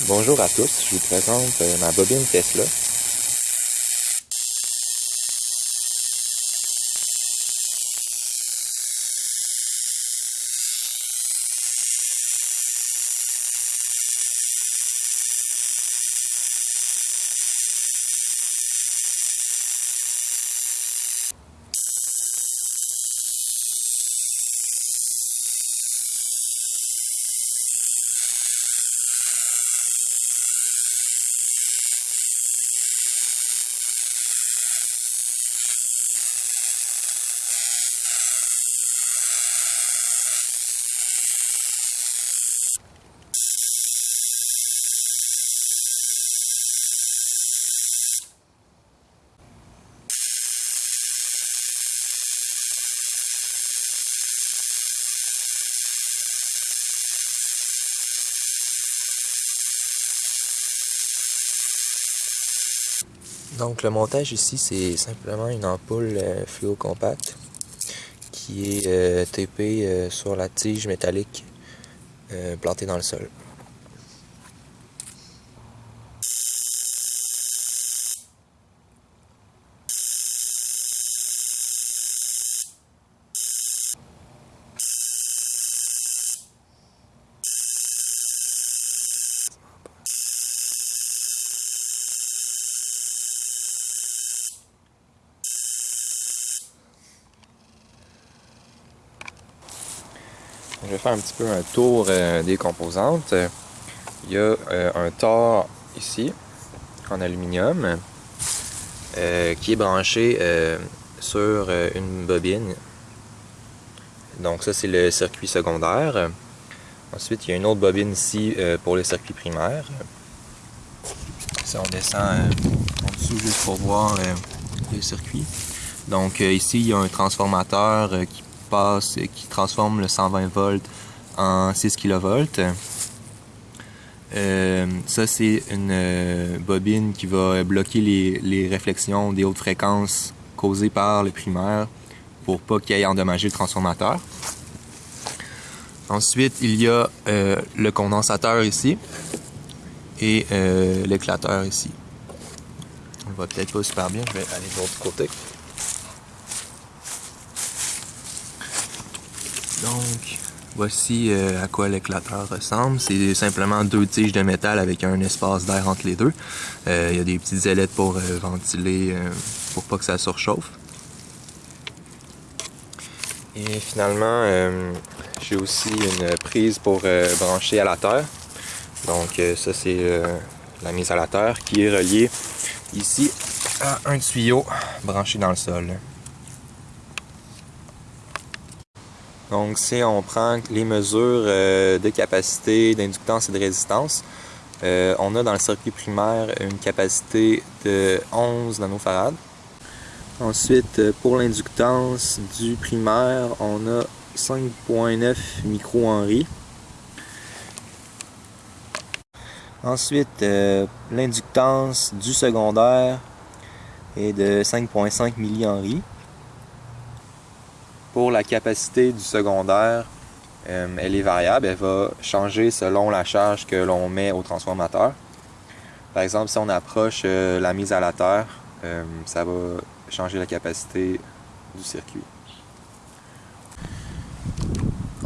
Bonjour à tous, je vous présente euh, ma bobine Tesla. Donc le montage ici, c'est simplement une ampoule euh, fluo compacte qui est euh, tapée euh, sur la tige métallique euh, plantée dans le sol. Je vais faire un petit peu un tour euh, des composantes. Il y a euh, un tore ici en aluminium euh, qui est branché sur une bobine. Donc ça c'est le circuit secondaire. Ensuite il y a une autre bobine ici pour le circuit primaire. Si on descend en dessous juste pour voir les circuits. Donc ici il y a un transformateur qui passe, qui transforme le 120 volts en 6 kV. Euh, ça, c'est une euh, bobine qui va bloquer les, réflexions des hautes fréquences causées par le primaire pour pas qu'il aille endommager le transformateur. Ensuite, il y a euh, le condensateur ici et euh, l'éclateur ici. On voit peut-être pas super bien, je vais aller de l'autre côté. Donc, voici euh, à quoi l'éclateur ressemble. C'est simplement deux tiges de métal avec un espace d'air entre les deux. Euh, Il y a des petites ailettes pour euh, ventiler, pour pas que ça surchauffe. Et finalement, j'ai aussi une prise pour brancher à la terre. Donc ça c'est la mise à la terre qui est reliée ici à un tuyau branché dans le sol. Donc, si on prend les mesures euh, de capacité, d'inductance et de résistance, euh, on a dans le circuit primaire une capacité de 11 nanofarads. Ensuite, euh, pour l'inductance du primaire, on a 5.9 micro-henry. Ensuite, l'inductance du secondaire est de 5.5 millihenry. Pour la capacité du secondaire, euh, elle est variable, elle va changer selon la charge que l'on met au transformateur. Par exemple, si on approche euh, la mise à la terre, euh, ça va changer la capacité du circuit.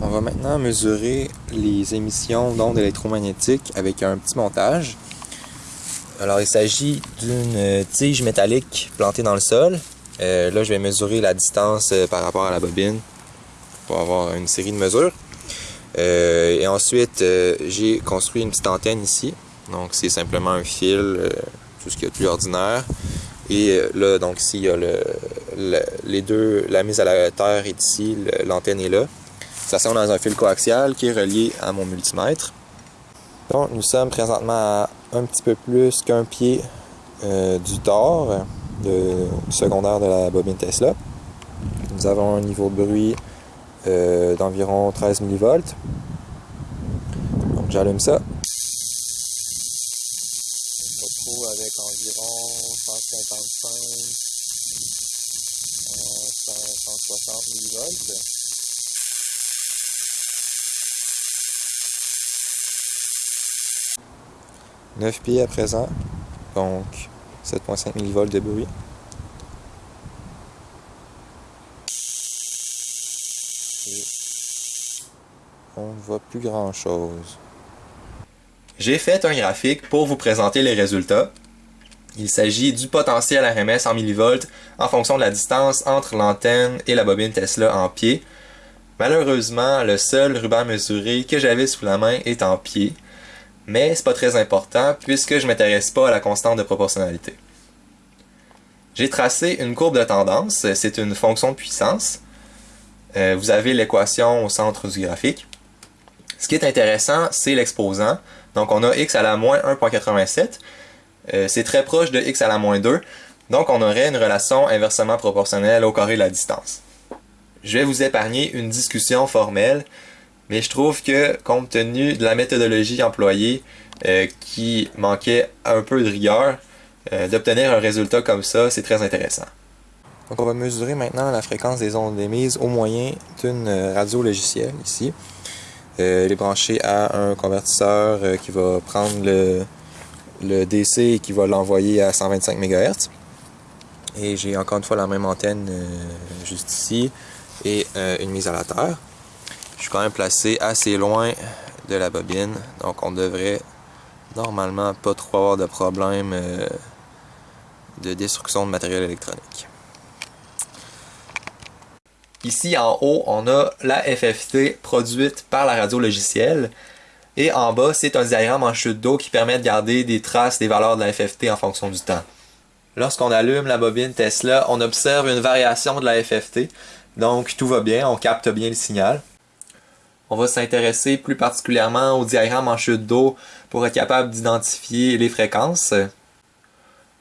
On va maintenant mesurer les émissions d'ondes électromagnétiques avec un petit montage. Alors, il s'agit d'une tige métallique plantée dans le sol. Euh, là, je vais mesurer la distance euh, par rapport à la bobine pour avoir une série de mesures. Euh, et ensuite, j'ai construit une petite antenne ici. Donc, c'est simplement un fil, tout ce qu'il y a de plus ordinaire. Et là, donc ici, il y a le, le- les deux, la mise à la terre est ici, l'antenne est là. Ça sert dans un fil coaxial qui est relié à mon multimètre. Donc, nous sommes présentement à un petit peu plus qu'un pied du tore de, secondaire de la bobine Tesla. Nous avons un niveau de bruit euh, d'environ 13 millivolts. Donc j'allume ça. Je retrouve avec environ 155, euh, 160 millivolts. 9 pieds à présent, donc 7.5 millivolts de bruit. on ne voit plus grand chose. J'ai fait un graphique pour vous présenter les résultats. Il s'agit du potentiel RMS en millivolts en fonction de la distance entre l'antenne et la bobine Tesla en pied. Malheureusement, le seul ruban mesuré que j'avais sous la main est en pied, mais c'est pas très important puisque je m'intéresse pas à la constante de proportionnalité. J'ai tracé une courbe de tendance, c'est une fonction de puissance. Euh, vous avez l'équation au centre du graphique. Ce qui est intéressant, c'est l'exposant. Donc on a x à la moins 1.87. Euh, c'est très proche de x à la moins 2. Donc on aurait une relation inversement proportionnelle au carré de la distance. Je vais vous épargner une discussion formelle, mais je trouve que compte tenu de la méthodologie employée euh, qui manquait un peu de rigueur, euh, d'obtenir un résultat comme ça, c'est très intéressant. Donc on va mesurer maintenant la fréquence des ondes émises au moyen d'une radio logicielle ici. Euh, elle est branchée à un convertisseur euh, qui va prendre le, DC et qui va l'envoyer à 125 MHz. Et j'ai encore une fois la même antenne euh, juste ici et une mise à la terre. Je suis quand même placé assez loin de la bobine, donc on devrait normalement pas trop avoir de problème de destruction de matériel électronique. Ici en haut, on a la FFT produite par la radio logicielle. Et en bas, c'est un diagramme en chute d'eau qui permet de garder des traces des valeurs de la FFT en fonction du temps. Lorsqu'on allume la bobine Tesla, on observe une variation de la FFT. Donc tout va bien, on capte bien le signal. On va s'intéresser plus particulièrement au diagramme en chute d'eau pour être capable d'identifier les fréquences.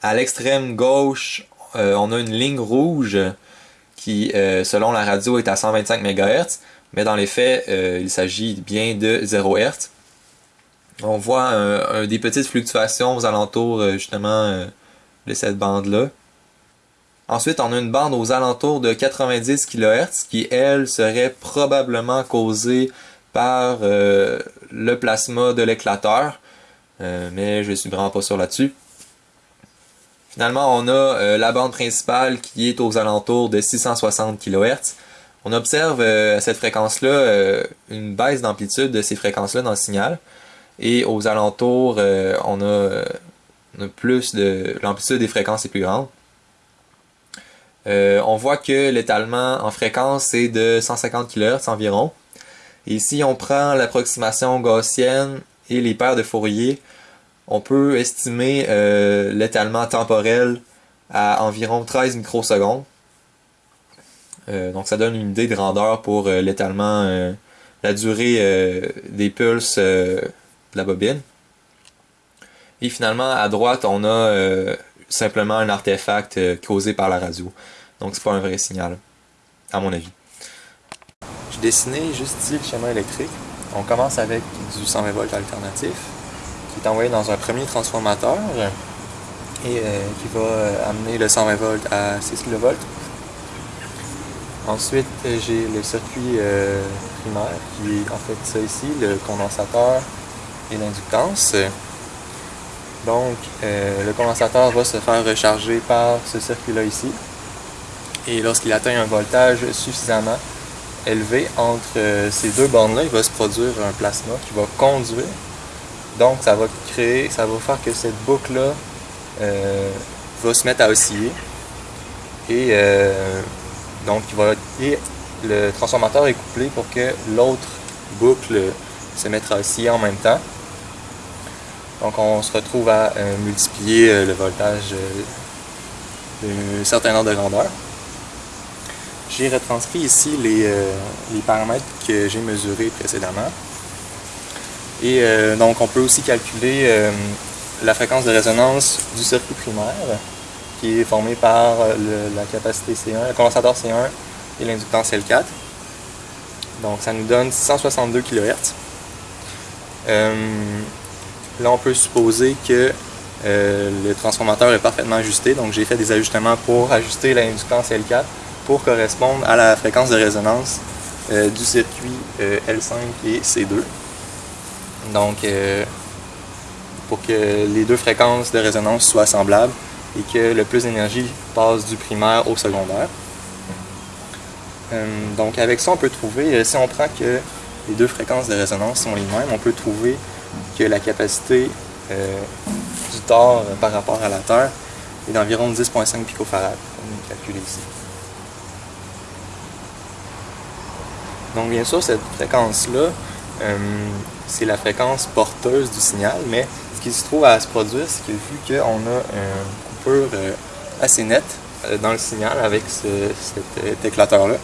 À l'extrême gauche, euh, on a une ligne rouge qui, euh, selon la radio, est à 125 MHz, mais dans les faits, euh, il s'agit bien de 0 Hz. On voit des petites fluctuations aux alentours, justement, de cette bande-là. Ensuite, on a une bande aux alentours de 90 kHz qui, elle, serait probablement causée par le plasma de l'éclateur. mais je suis vraiment pas sûr là-dessus. Finalement, on a euh, la bande principale qui est aux alentours de 660 kHz. On observe euh, à cette fréquence-là euh, une baisse d'amplitude de ces fréquences-là dans le signal. Et aux alentours, on a, plus de... l'amplitude des fréquences est plus grande. On voit que l'étalement en fréquence est de 150 kHz environ. Et si on prend l'approximation gaussienne et les paires de Fourier, on peut estimer euh, l'étalement temporel à environ 13 microsecondes. Euh, donc ça donne une idée de grandeur pour euh, l'étalement, la durée des pulses de la bobine. Et finalement, à droite, on a simplement un artefact causé par la radio. Donc c'est pas un vrai signal, à mon avis. J'ai dessiné juste ici le schéma électrique. On commence avec du 120 volts alternatif qui est envoyé dans un premier transformateur et euh, qui va euh, amener le 120 volts à 6 kV. Ensuite, j'ai le circuit euh, primaire qui est en fait ça ici, le condensateur et l'inductance. Donc, le condensateur va se faire recharger par ce circuit-là ici. Et lorsqu'il atteint un voltage suffisamment élevé entre ces deux bornes-là, il va se produire un plasma qui va conduire donc, ça va créer, ça va faire que cette boucle-là euh, va se mettre à osciller. Et euh, donc, va, le transformateur est couplé pour que l'autre boucle se mette à osciller en même temps. Donc, on se retrouve à euh, multiplier le voltage d'un certain ordre de grandeur. J'ai retranscrit ici les, les paramètres que j'ai mesurés précédemment. Et euh, donc on peut aussi calculer euh, la fréquence de résonance du circuit primaire qui est formé par euh, la capacité C1, le condensateur C1 et l'inductance L4. Donc ça nous donne 662 kHz. là on peut supposer que le transformateur est parfaitement ajusté, donc j'ai fait des ajustements pour ajuster l'inductance L4 pour correspondre à la fréquence de résonance du circuit L5 et C2. Donc, euh, pour que les deux fréquences de résonance soient semblables et que le plus d'énergie passe du primaire au secondaire. Euh, donc avec ça, on peut trouver, euh, si on prend que les deux fréquences de résonance sont les mêmes, on peut trouver que la capacité euh, du tore par rapport à la Terre est d'environ 10.5 picofarad. On calcule ici. Donc bien sûr, cette fréquence-là, c'est la fréquence porteuse du signal, mais ce qui se trouve à se produire, c'est que vu qu'on a une coupure assez nette dans le signal avec cet éclateur-là,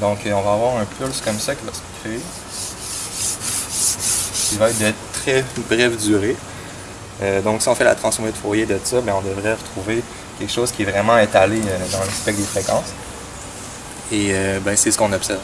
donc euh, on va avoir un pulse comme ça qui va se créer, qui va être de très brève durée. Euh, donc si on fait la transformée de Fourier de ça, bien, on devrait retrouver quelque chose qui est vraiment étalé euh, dans le spectre des fréquences. Et ben, c'est ce qu'on observe.